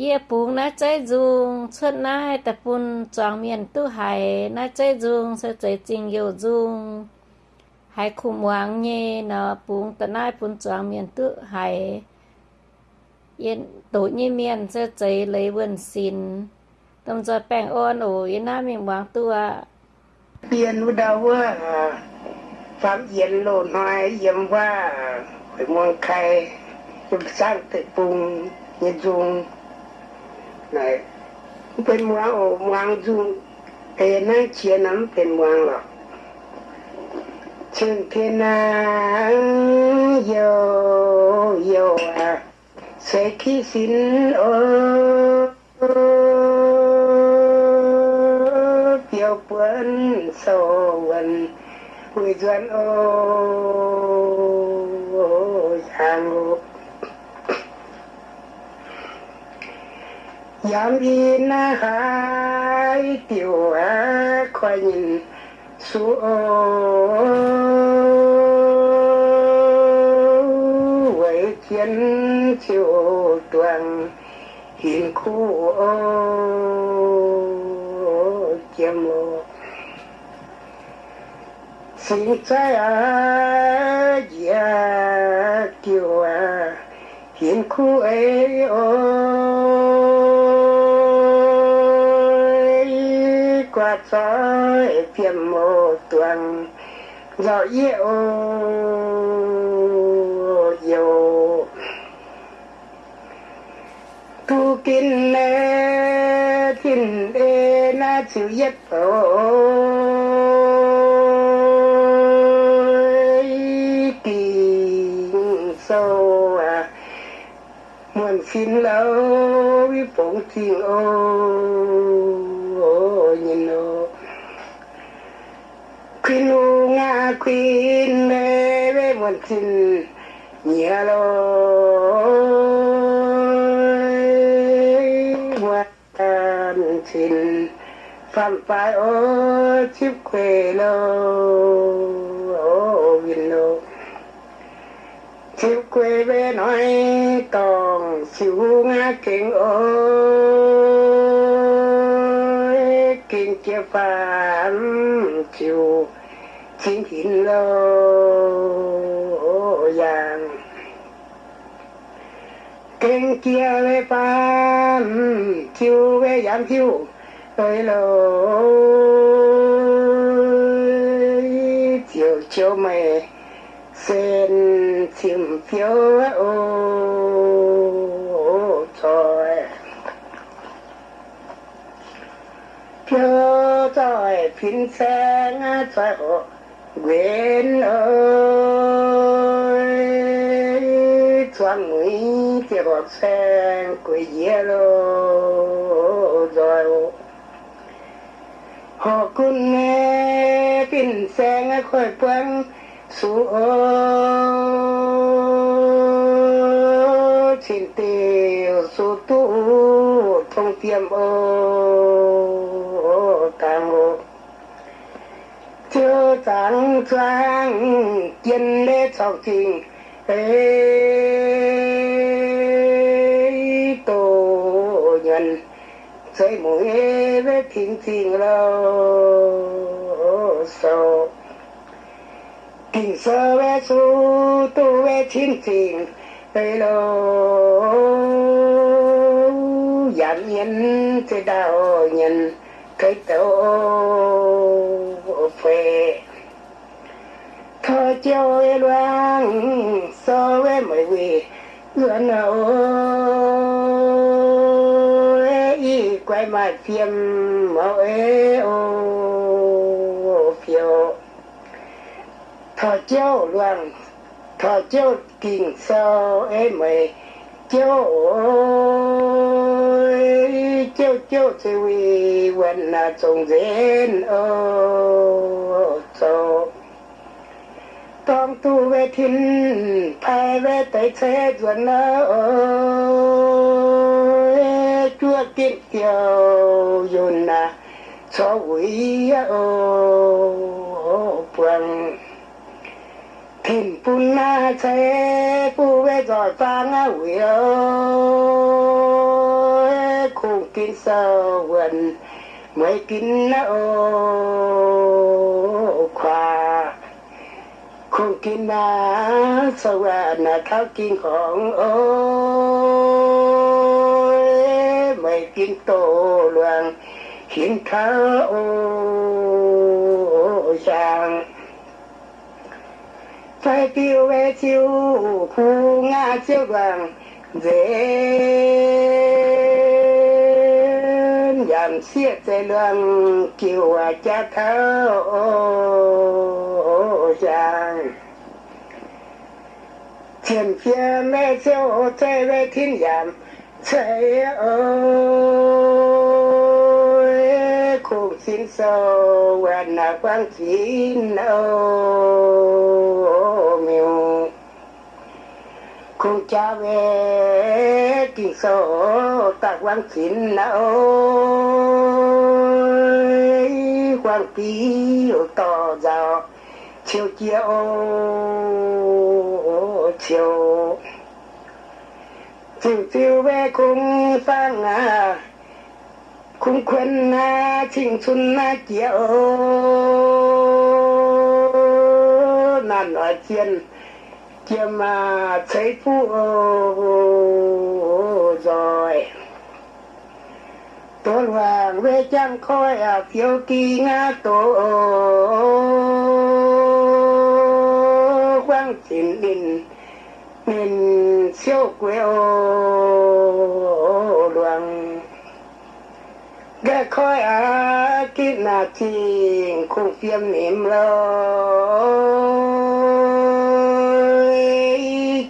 ye pung na chai dung chuan na hai ta pun choang miền tu hai na chai dung sẽ chơi trình yêu dung hai khum wang nhé na pung ta nai pun choang miền tu hai yên tổ nhi miền sẽ chơi lấy vườn xin tâm cho bèn ôn ủ yên na mình wang tu à yên u đau quá phạm yên lộ nói yên quá phải mong khai sẵn tự pung nhìn dung này bên muang ô muang dung thế nay chia nắm bên muang lọ chân thế na yo yo à sẽ khi xin ô biểu quân sầu vần người dân ô giang ngục Yam in na hai, tiểu á, khoai nhìn su ô Vậy chiến chiều toàn hiện khu ô chiêm ô sinh trái à dạ tiểu á hiện khu ấy ô. Qua trái phiền mô tuần. Dạo yêu yêu. Tu kinh nè kinh đê na chịu yết ôi kinh sâu à muôn xin lâu vi phụng thiên ôi. Nga khuyên nè với muôn xin nhớ lối hoàn xin phạm phải ô chiếc quê lô, ô viên lô. Chiếc quê về nói còn siêu ngã kinh ô kinh chia phạm chiều chính hình lô yang kinh kia về phạm chiêu về giang chiêu ơi lô chiều chiều mày sen chim phiêu ô trời. Phiếu trời phiên sáng trời, ô nguyện ơi choáng mũi tiệc học sen quỷ dĩa lô rồi. Họ cũng nghe kinh sen khỏi quăng su ô xin tiêu su tu thông tiêm ô tàng ngộ chưa chẳng trang kiên lê sau trình ê tổ nhân xây mũi với thiên thiên lâu. Sâu kinh sơ với su tu với thiên thiên. Ê lâu giảm nhân thế đạo nhân cái tổ quê. Thơ châu ê loang so với mọi vị nào ơi y, quay mà phiêm mẫu ê ô phiêu. Thơ châu loang, thơ châu kinh so ê mọi chiêu ơi chiêu chiêu chỉ vì vẫn là trồng dến ô châu trong tu về thiên thay về tới thế duẩn ơi chúa kiên kiều dồn là cho quý ô bằng 天不那在不为在放啊为哦，苦尽受闻，没尽那哦夸，苦尽那受啊那靠尽ของ哦，没尽多乱，心靠哦想。Phải tiêu về chiêu khu nga chiêu vàng dễ giảm xiết dây lượng kiều cha thơ chàng thiên phía mẹ siêu chơi về thiên giảm chơi ơi xin sâu và là quang chín ô, miêu. Cùng cha về kỳ số ta quang chín ơi quang tí to giàu chiều chiều chiều. Chiều chiều về cùng sang à cùng quên na chinh xuân na kia ô nàn ở trên kia mà thấy phụ rồi. Tôi hoàng về trang khói à phiêu kỳ nga tổ. Quang chín đình mình siêu quê ô. Luồng khói á kít nà chìm khung phiêm niệm lôi.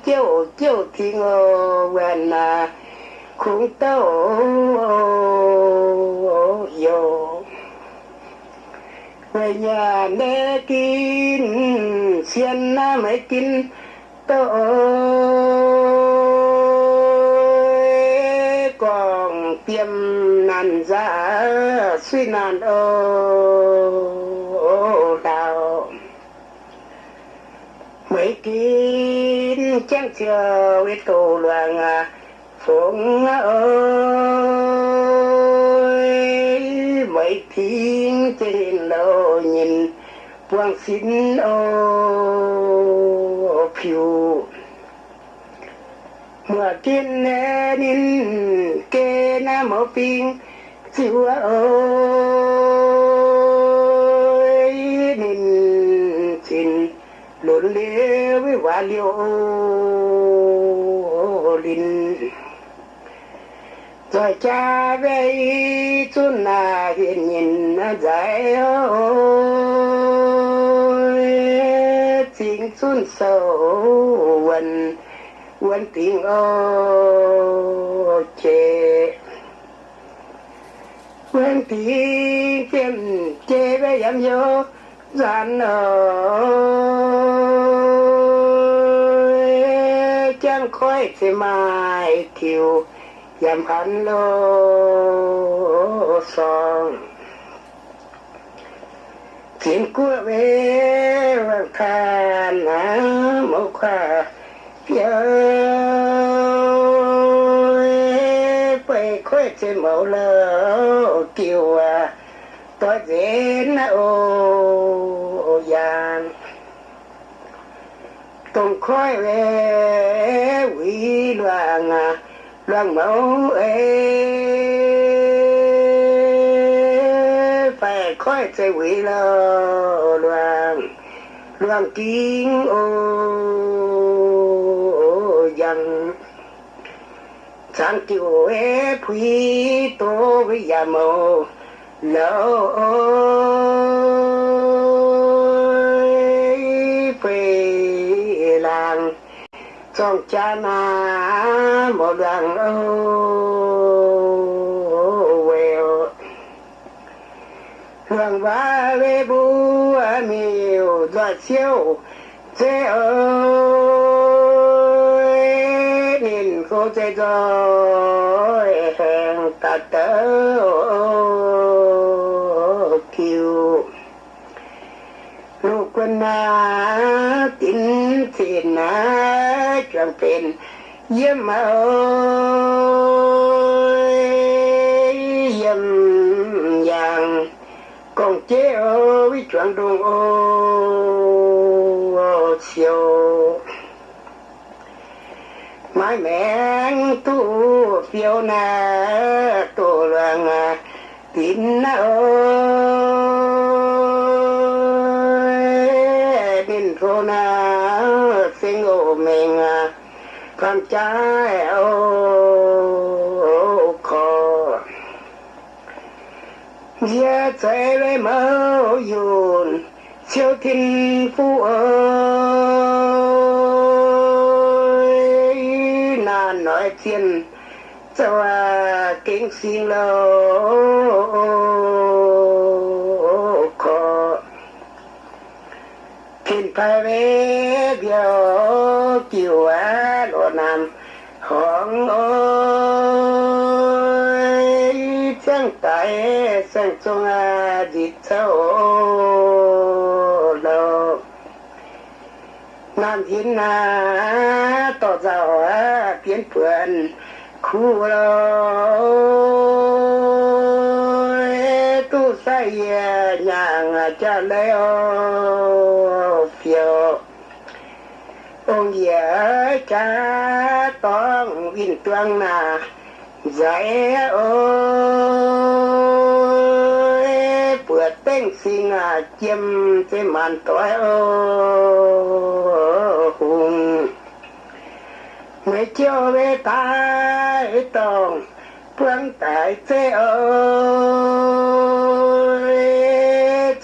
Chiều chiều thiên ngô quên à khung tâu vô về nhà để kín, xiên na mới kín tâu còn tiêm nàn ra suy nàn ô đào mấy kín chẳng chờ biết cầu loạn phụng ơi. Mấy tiếng trên đầu nhìn quang xin ô, phiêu. Mưa tiên nên kê na mô pin chúa ơi, nên xin đốn lễ với hoa liêu linh. Rồi cha về chút là hiện nhìn giải ơi xin xuân sâu quần quần tiếng ô chê quen tiếng kiếm chê về dám vô gian ở chẳng khói thì mai kiều dám hắn lô song kiếm cua về vàng khan á mẫu khoa nhớ quay trên mẫu lơ kiều à tôi dễ na ô giàn tung khói về quý loạn à loạn mẫu ê. Phải khói chơi quý lo loạn loạn kính ô. Sáng kiều ê quý tô với già mẫu lỡ ơi về làng trong cha na một đoàn ô quèo hương ba về bu miêu đoạt siêu thế ơi cô chơi rồi hẹn ta tớ kiều nụ quân na tin thiền na chẳng phiền yếm mà ơi yếm vàng còn chế ơi chuẩn đồn ô siêu mãi mẹ tu phiêu na tu loạn tin na ơi. Tin thô na sinh ô mình à, con trai, ô khó giờ chạy với mơ yun siêu thiên phú ơi. Xin lâu khó thiên phải về điều chiều á lộ nam, hoàng ôi chẳng tại sang chung à dịch sâu lâu nam thiên na tỏ giàu á biến phượng khu lâu tu say nhàng cha leo phiêu ông dễ cha tông vinh tuang na dạy ôi bữa tên sinh à chiêm màn tối ô hùng mới chiều về tai tông phương tại thế ơi.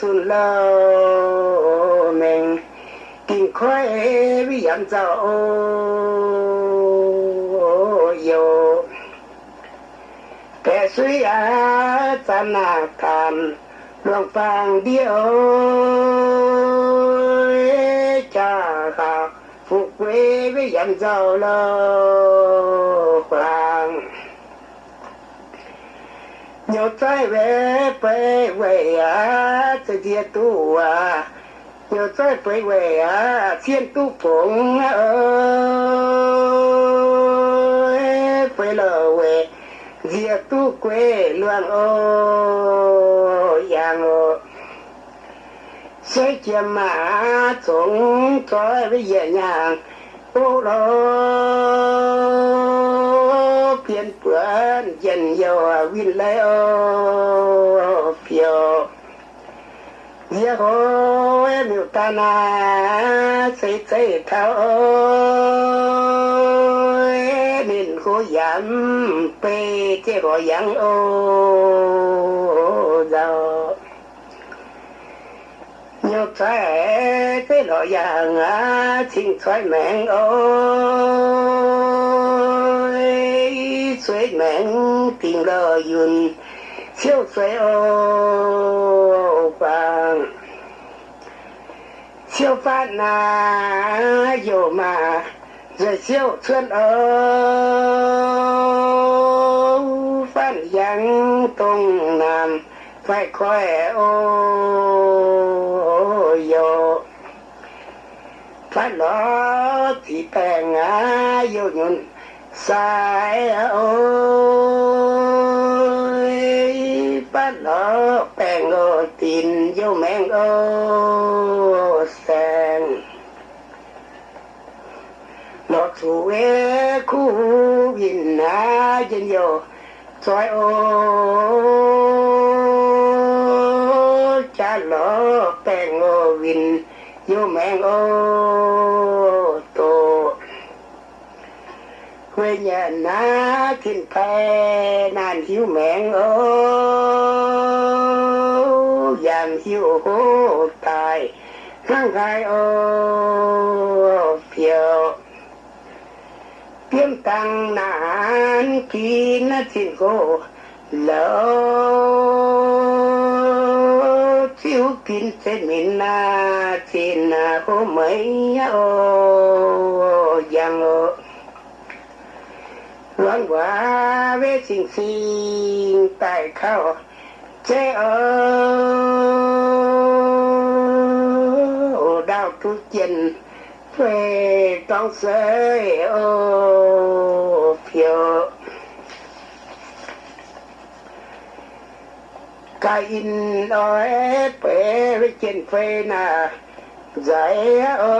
Chun lâu mình, kinh khoai vì ăn dạo yêu. Kẻ suy á chân à cam luồng phàng điêu cha khảo phục với dặn dạo lô hoàng nhiều trái về về về á tự địa tu à. Nhiều trái về về á thiên tu phụng ơi. Về lô về địa tu quê luang ô yang ô. Sẽ chia mà chúng tôi với dễ nhàng ô lô biến quên dần dầu vin lê ô phiêu Dĩa hô em yêu ta na xây xây thao ơi nên khô giảm pê chế hồ giảng ô giàu nhớ trái cái lọ vàng á chính trái mẹ ơi trái mẹ tình lờ yun siêu trái ô vàng. Siêu phát na dù mà, rồi siêu xuân ô. Phát giang tung nam phải khỏe ô yo phát lo thì bèn ngã vô nhun sai, ôi. Phát lo bèn ngô tin vô mẹn ô sen lọt xuống khu vin na dân vô xoay ô cha lỡ bèn ngô vinh vô men ô tô. Quê nhà na thiên phe nàn hiếu mẹn ô giảm hiếu hô tài. Ngang gai ô, phiêu tiếng nạn khi nó thiên cô lỡ thiếu kín thế mình na trên hô mấy ô, giang ô loan quả về sinh sinh tại khao chế ô đau tu chân về trong sới ô, phiêu. Cái in ơi bể với trên phê nà giải ơi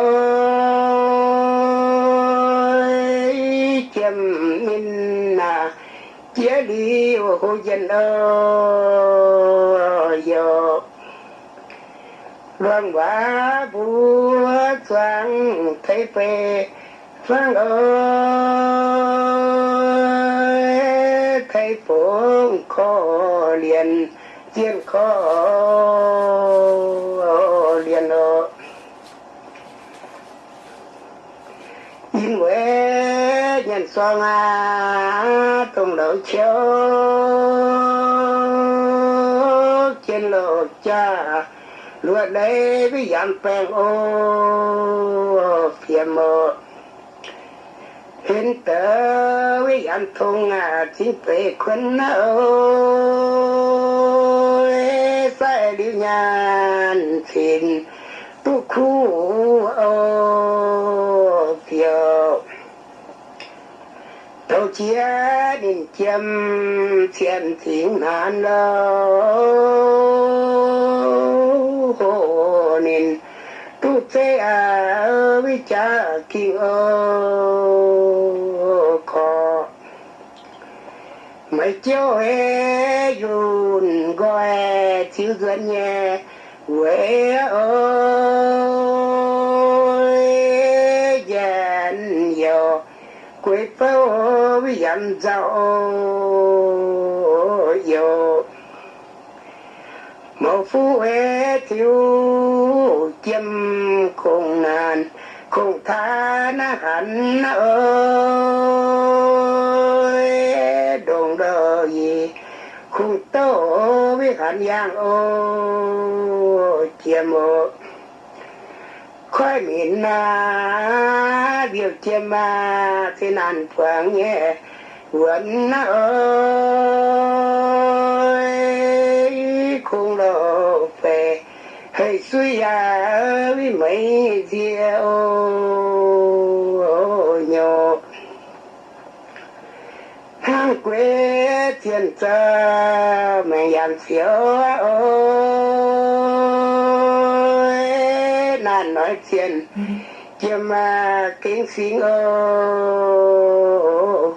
chém min nà chia đi hồ dân ơi yo quả búa choáng thấy phê vang ơi thấy phố khó liền tiên khó liền ơ in quê nhân xoan à tùng đầu chiếu. Trên lộ cha lúa đây với dàn phèn ô, phía mơ hiện tớ với dàn thùng à chính về khuân ơi sai đi nhàn xin tu khu ô phiêu tàu chia đình chiêm thiên thiên nan lâu. Hồ nên tu thế à vi cha kinh ô khó mấy chiếu hê dùn gọi chiếu gần nhẹ quê ơi dàn dò quê pháo với dàn dạo dò một phú hê thiếu chim khôn nàn, khôn tha na hẳn ơi. Đồng đờ gì khôn tố với hẳn giang ô chiêm ô khói miền na biểu chiêm ma, thế nan phượng nhé vẫn ơi không lộ về hãy suy à với mấy diệu nhỏ hang quê thiên cha mẹ dàn xíu ơi nói chuyện. Chiêm mà kính xin ô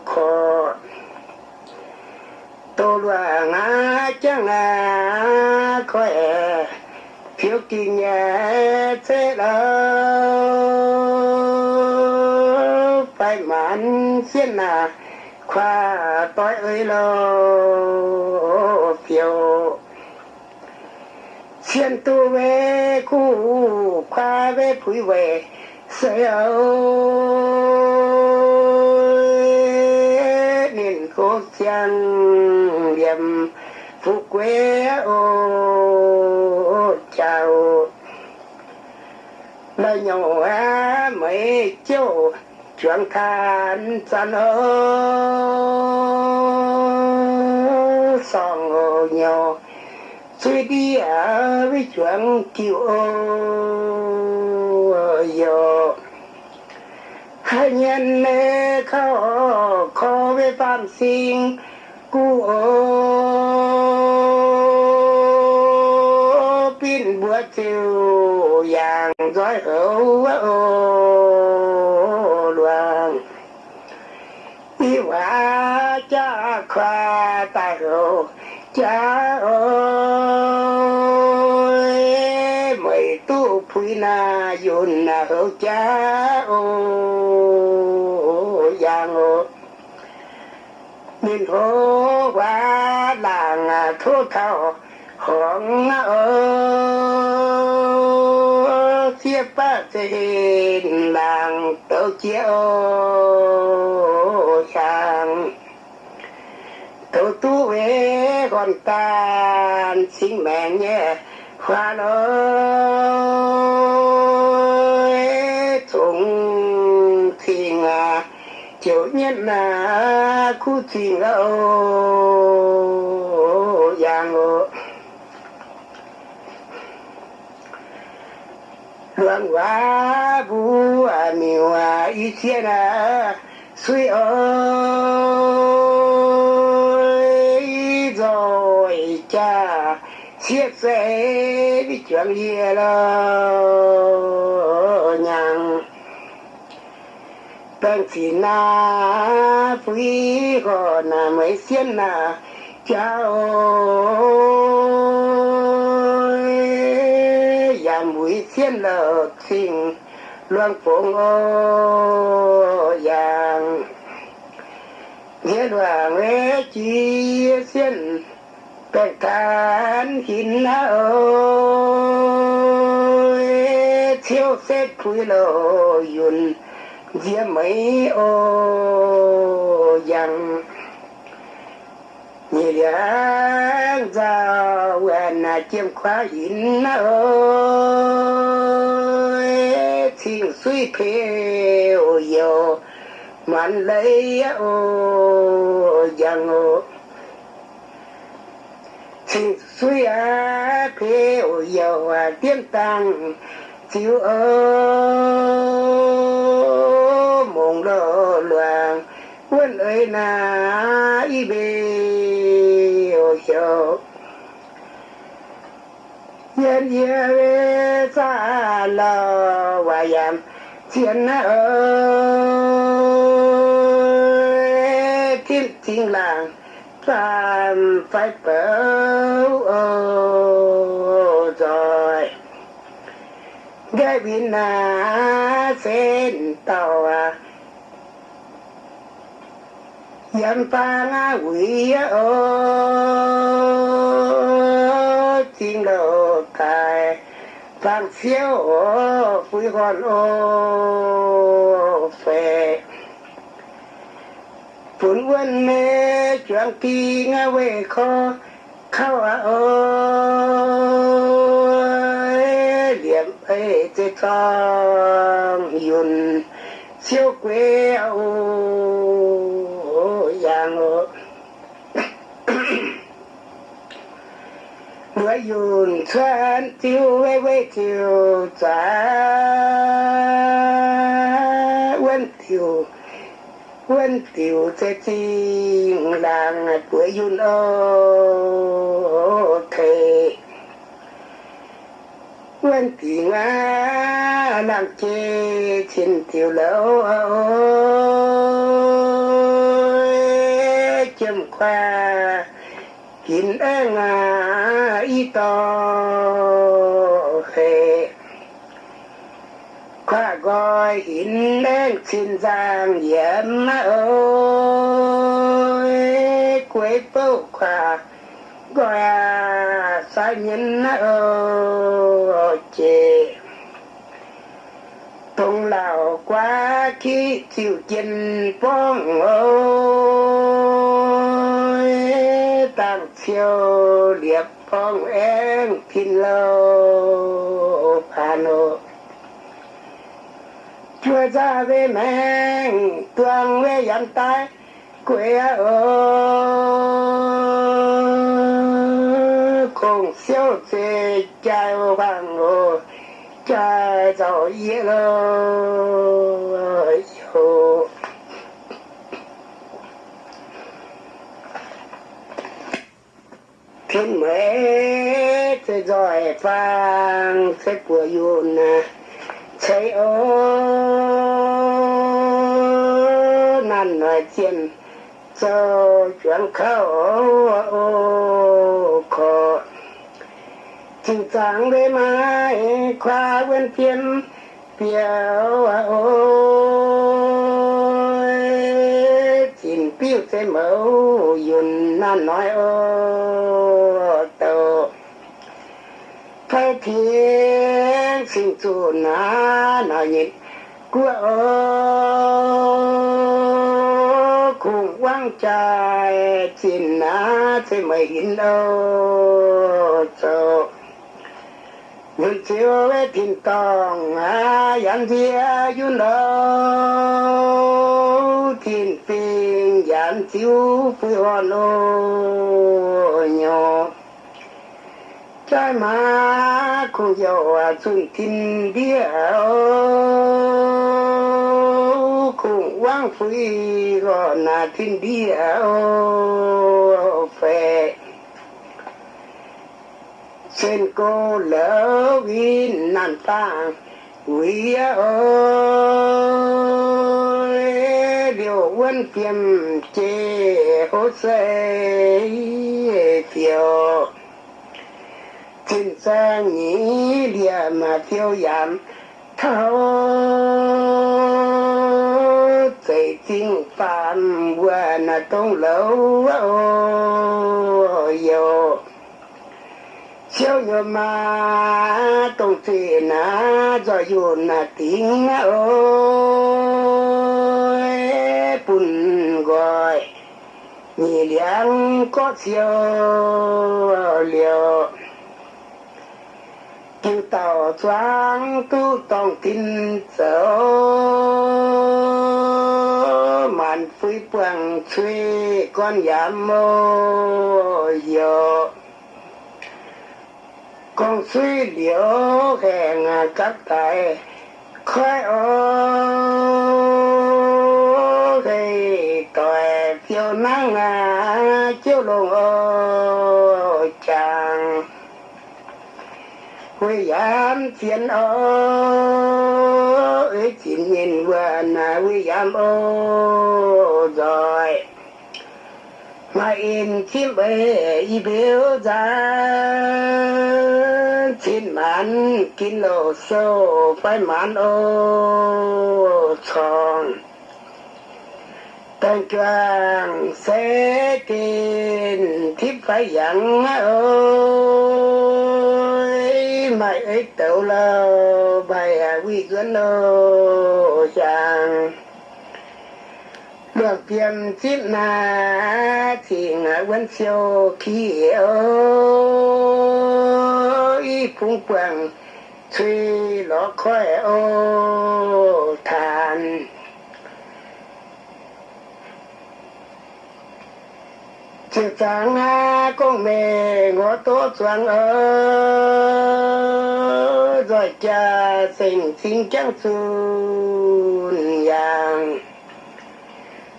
khó tô loa ngã chẳng là khỏe? Phiếu kỳ nhẹ thế đâu? Phải mãn xin là khoa tối ơi lô phiếu xin tu về khu khoa về phủi về sẽ ơi nên cố chân điểm phụ quê ô chào lời nhỏ á mấy chiều chuyện than chân ơ song ô nhỏ suy đi ở à, với chuyện kiều ô ờ, yo hai nhân lê khó khó với phạm sinh cú ô. Pin bữa chiều, vàng giói hữu ô đoàn đi hóa cha khoa tài hữu cha ơi, mày tu phi na yun na cha ô giang ô nên hô quá làng thô thảo hoàng ơ chia ba thế làng tớ chia ô chàng tớ tu con còn xin mẹ nhé, khoa ơi thùng thiên à chủ nhân là khu thiên ô giang ô luận quá vũ à miêu à ý thiên à suy ơi sẽ đi với chuyện gì là nhàng tăng chỉ na phi có na mấy xiên na chào nhà mũi xiên là xin loan phong ô yang nghĩa đoàn lễ chi xiên bèn than hin ơi thiếu xét quý lộ yun dĩa mấy ô yang nhị liang ra quen là chiêm khóa hin ơi thiên suy phê ô yo man lấy ô yang ô chỉ suy á thế ô yo à tiên tăng chiếu ơ mộng lơ loạn quân ơi na y bê ô yo yên yên xa lờ và yam thiên ơi thiên thiên làng tam phải ô rồi. Gai bị nà sen tàu à. Yam ta ngã quỷ ô thiên đồ tài vàng siêu ô phui hòn ô phê phun quân mê chuẩn kỳ nga về khó, khao à ơi. Điểm ấy tê trong yun, siêu quê ô yang ô bữa yun xuân tiêu về về tiêu giá quân tiêu quân tiểu thế chi làng bữa yun ô thề quân tỷ ngã làng chê trên tiểu lâu châm khoa kín e ngà y to khề gọi in đen xin giang yên ơi quế bâu khoa gọi à sai nhân ơi chị tung lào quá khi chịu chân phong ơi tăng chiều liệp phong em pin hà nội chúa ra về mèn tương về dân tay quê ở cùng siêu chê chạy vàng ô chạy giàu yên lô yo thiên mê thế rồi phang thế của yun thấy ơi năn nói tiên cho chuyện khâu ô khổ. Chừng sáng với mai khoa quên phiền biểu ôi. Chìm biểu thế mẫu yun năn nói ô tổ thay thiên sinh chủ na nói nhịn của ô quang trai chín na thế mày in đâu cho người chiều với tin tòng à yan thia yun đâu tin phiền yan chiếu phi hoa nô nhỏ. Trái má cùng dầu à xuân thiên địa ô cũng quang phi gọi là thiên địa ô phê trên cô lỡ vì nàn ta quý ơi điều quân kiềm chế hốt xây phiêu trên xa nhĩ địa mà tiêu giảm thâu cây tinh phạm qua na trong lâu yo chiếu nhờ mà trong thì na do dù na tiếng ôi. Bùn gọi, nhị liang có chiếu liều tàu choáng tu tòng tin sở màn phi bằng suy con giảm mô yo con suy điệu hẹn các tài khoai ô. Thì tòe phiêu nắng, chiếu lùng ô chàng quy giảm phiền ơi chín nghìn vườn là quy giảm ô rồi. Mà in chim bê y biểu ra chín mắn kín lộ sâu phải mắn ô tròn. Tăng trang sẽ tin, thiếp phải dặn ơi mày ấy tiểu lâu bài à quy dẫn lô chàng được tiền chip na thì ngã vẫn siêu khi ơi. Phung quang suy lọ khói ô than chiều sáng ha con mẹ ngó tốt choáng ơ rồi cha sinh xin chăng xuân yang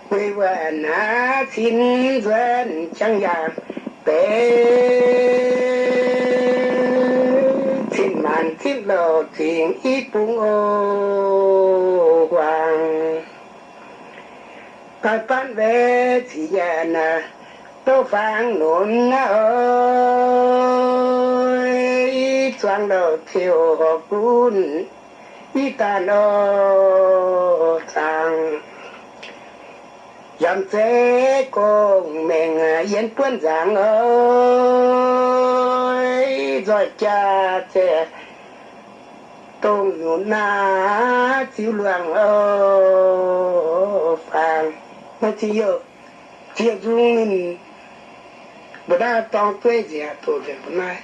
quy vẹn á xin vườn chăng vàng, tế xin màn xin lô xin ít bụng ô hoàng. Cái bán về chỉ tôi phản phang ơi choang đầu thiêu học cún y ta nô thằng, dám thế cùng mình yên quân giảng ơi. Rồi cha trẻ tôn ngủ na chiếu loạn ơ phàng. Nó chỉ yo chỉ dung mình bữa đó tao quê gì à tôi về bữa nay